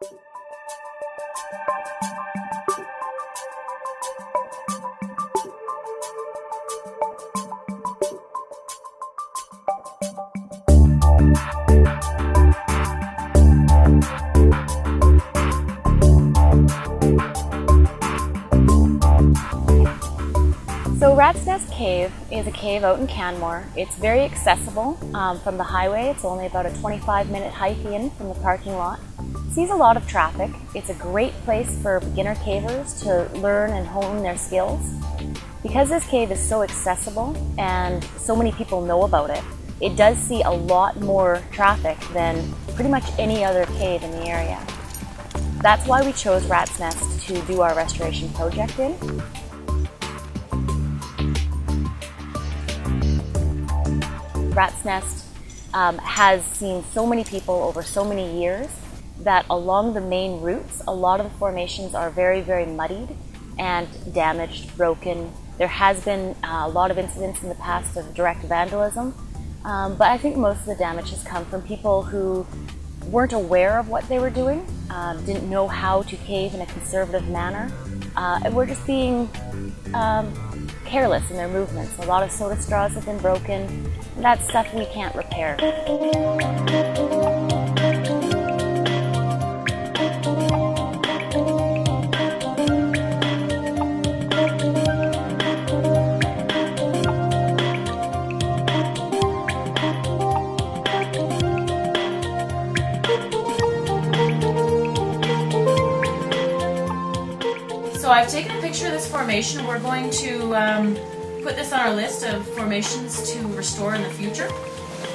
So Rat's Nest Cave is a cave out in Canmore. It's very accessible um, from the highway. It's only about a 25 minute hike in from the parking lot. Sees a lot of traffic. It's a great place for beginner cavers to learn and hone their skills. Because this cave is so accessible and so many people know about it, it does see a lot more traffic than pretty much any other cave in the area. That's why we chose Rat's Nest to do our restoration project in. Rat's Nest um, has seen so many people over so many years that along the main routes, a lot of the formations are very, very muddied and damaged, broken. There has been uh, a lot of incidents in the past of direct vandalism, um, but I think most of the damage has come from people who weren't aware of what they were doing, uh, didn't know how to cave in a conservative manner, uh, and were just being um, careless in their movements. A lot of soda straws have been broken. That's stuff we can't repair. So I've taken a picture of this formation. We're going to um, put this on our list of formations to restore in the future.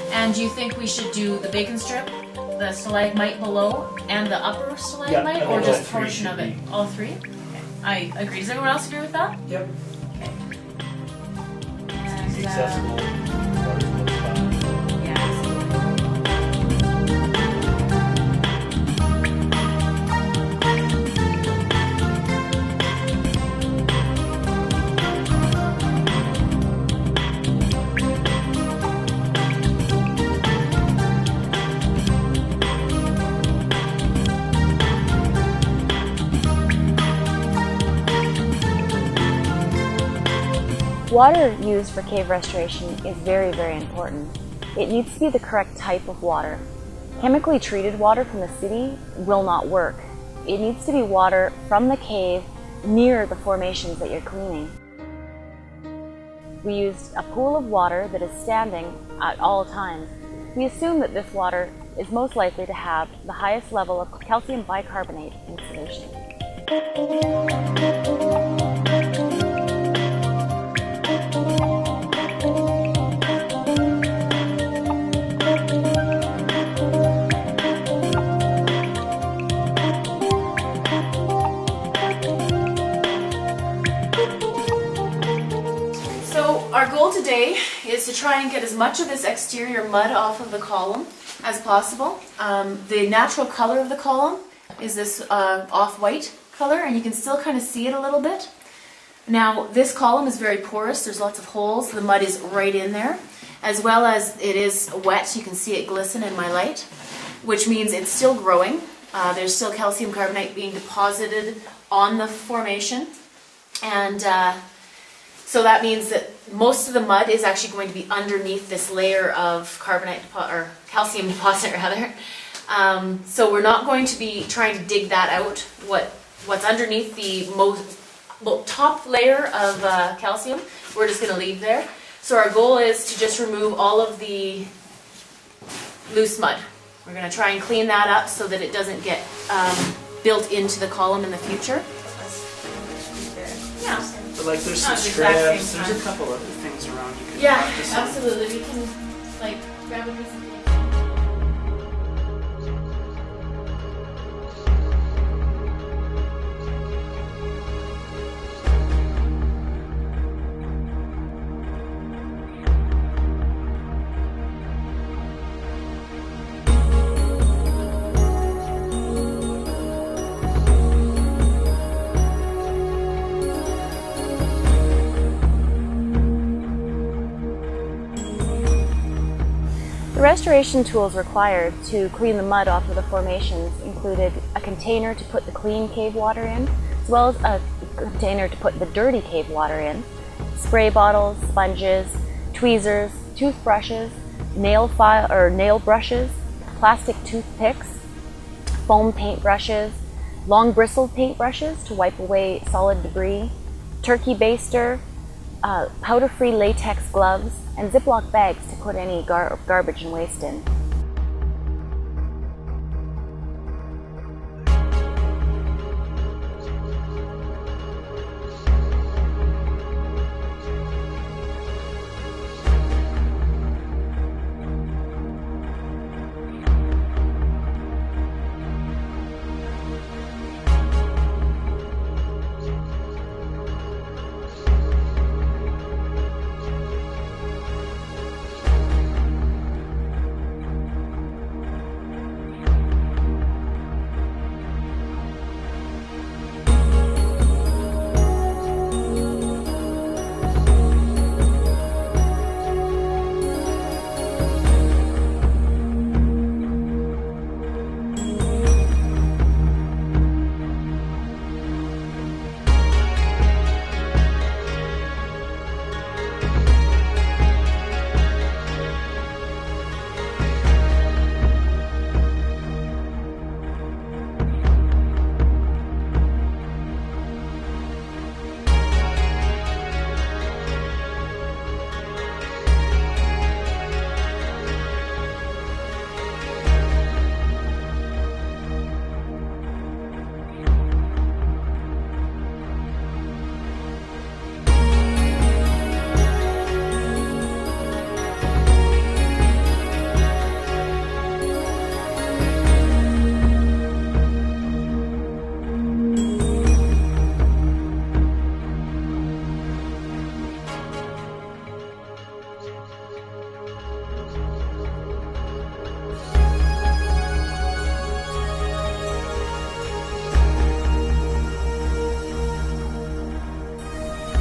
And do you think we should do the bacon strip, the stalagmite below, and the upper stalagmite, I or just a portion of it? be. All three? Okay. I agree. Does everyone else agree with that? Yep. Okay. It's And, uh, accessible. Water used for cave restoration is very, very important. It needs to be the correct type of water. Chemically treated water from the city will not work. It needs to be water from the cave near the formations that you're cleaning. We used a pool of water that is standing at all times. We assume that this water is most likely to have the highest level of calcium bicarbonate in solution. To try and get as much of this exterior mud off of the column as possible. Um, the natural color of the column is this uh, off-white color and you can still kind of see it a little bit. Now this column is very porous, there's lots of holes, the mud is right in there. As well as it is wet, you can see it glisten in my light, which means it's still growing. Uh, there's still calcium carbonate being deposited on the formation. And uh, so that means that most of the mud is actually going to be underneath this layer of carbonate or calcium deposit rather. Um, so we're not going to be trying to dig that out. What what's underneath the most well, top layer of uh, calcium, we're just going to leave there. So our goal is to just remove all of the loose mud. We're going to try and clean that up so that it doesn't get um, built into the column in the future. But like there's some the exact same straps, there's a couple other things around you can Yeah, absolutely. We can like grab a piece of The restoration tools required to clean the mud off of the formations included a container to put the clean cave water in, as well as a container to put the dirty cave water in, spray bottles, sponges, tweezers, toothbrushes, nail file or nail brushes, plastic toothpicks, foam paint brushes, long bristled paint brushes to wipe away solid debris, turkey baster, uh, powder-free latex gloves, and Ziploc bags to put any gar garbage and waste in.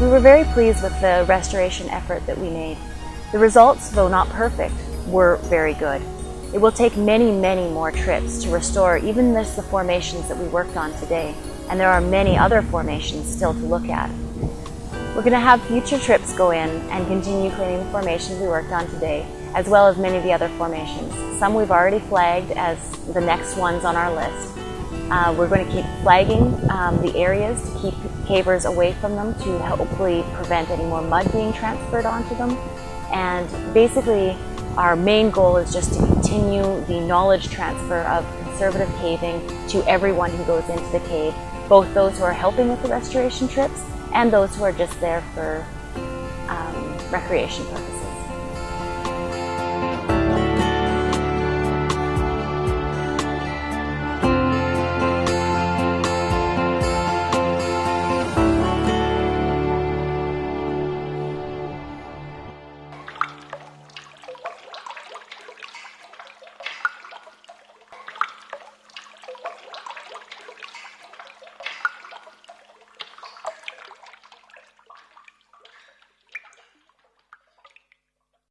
We were very pleased with the restoration effort that we made. The results, though not perfect, were very good. It will take many, many more trips to restore even just the formations that we worked on today, and there are many other formations still to look at. We're going to have future trips go in and continue cleaning the formations we worked on today, as well as many of the other formations. Some we've already flagged as the next ones on our list. Uh, we're going to keep flagging um, the areas to keep cavers away from them to hopefully prevent any more mud being transferred onto them. And basically, our main goal is just to continue the knowledge transfer of conservative caving to everyone who goes into the cave, both those who are helping with the restoration trips and those who are just there for um, recreation purposes.